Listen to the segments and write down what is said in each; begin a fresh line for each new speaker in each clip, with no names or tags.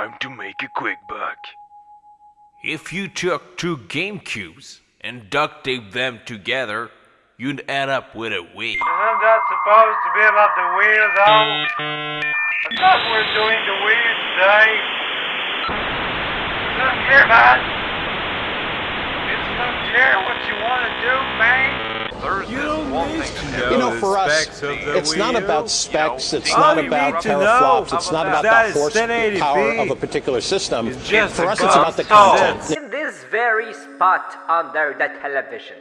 Time to make a quick buck.
If you took two GameCubes and duct taped them together, you'd end up with a Wii.
Isn't that supposed to be about the wheel, though? I thought we were doing the wheel today. It's unclear, man. It's unclear what you want to do, man.
There's this one thing to
You know, for us, it's not about specs, it's not about
need to
teraflops, it's not about
that
the
is 1080p.
horsepower of a particular system. For us, it's
about
about the
content.
content.
in this very spot under the television.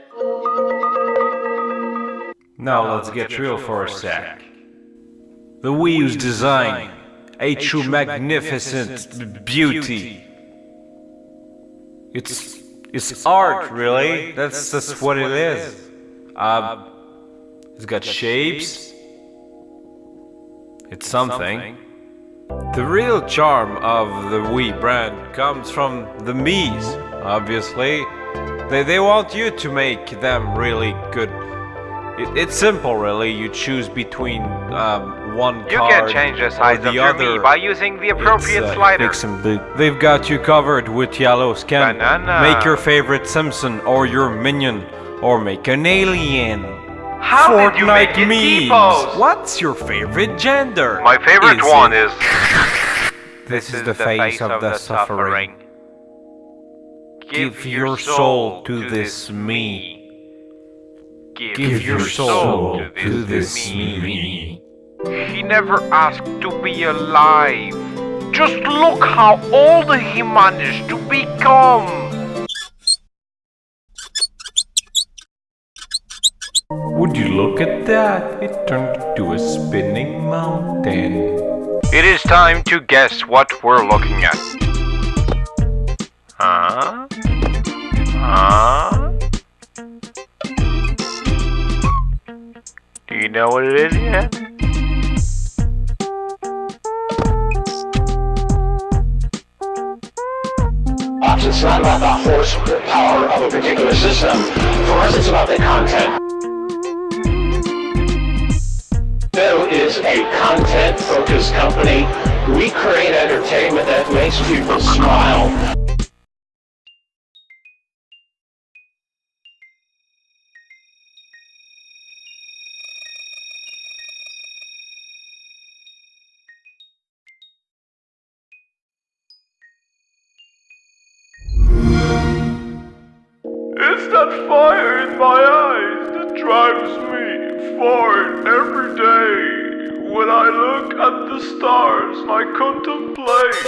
Now let's get real for a sec. The Wii U's design, a true magnificent beauty. It's it's art, really. That's that's what it is. Uh, it's got shapes. It's something. The real charm of the Wii brand comes from the Mii's, obviously. They, they want you to make them really good. It, it's simple, really. You choose between um, one
You
card
can change the size
the
of your
other.
Mii by using the appropriate
uh,
slider.
big and big. They've got you covered with yellow skin.
Banana.
Make your favorite Simpson or your minion, or make an alien.
How
Fortnite
did you make it
memes.
T-pose?
What's your favorite gender?
My favorite
Is
one
it-
is.
This is the face of the suffering. Give your soul to this Mii. Give your soul to this Mii.
He never asked to be alive. Just look how old he managed to become.
Would you look at that? It turned into a spinning mountain.
It is time to guess what we're looking at. Huh? Huh? Do you know what it is yet?
us, it's not about the horsepower of a particular system. For us, it's about the content. Is a content-focused company. We create entertainment that makes people smile.
It's that fire in my eyes that drives me forward every day. When I look at the stars, I contemplate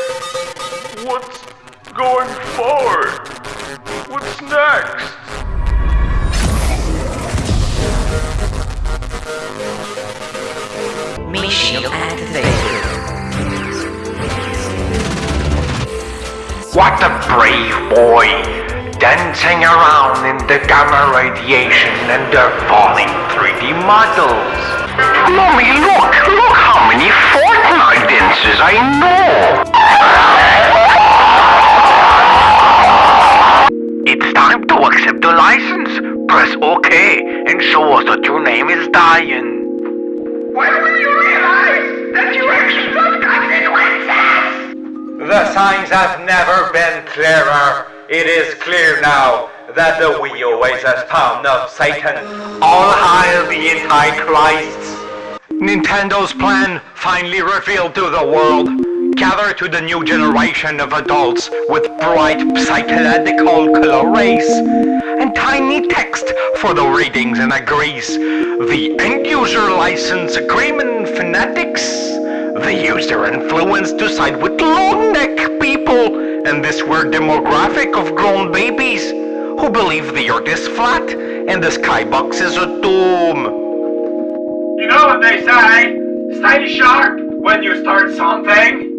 what's going forward. What's next?
Mission activated.
What a brave boy! Dancing around in the gamma radiation and the falling 3D models. Mommy, look! Look how many Fortnite dances I know! It's time to accept the license. Press OK and show us that your name is Diane. When will you realize that you extra consequences?
The signs have never been clearer. It is clear now that the always has found of Satan.
All hail the Antichrists! Nintendo's plan finally revealed to the world. Gather to the new generation of adults with bright psychological color rays and tiny text for the readings and agrees. The end user license agreement fanatics. The user influence to side with long neck people this weird demographic of grown babies who believe the earth is flat and the skybox is a dome.
You know what they say? Stay sharp when you start something.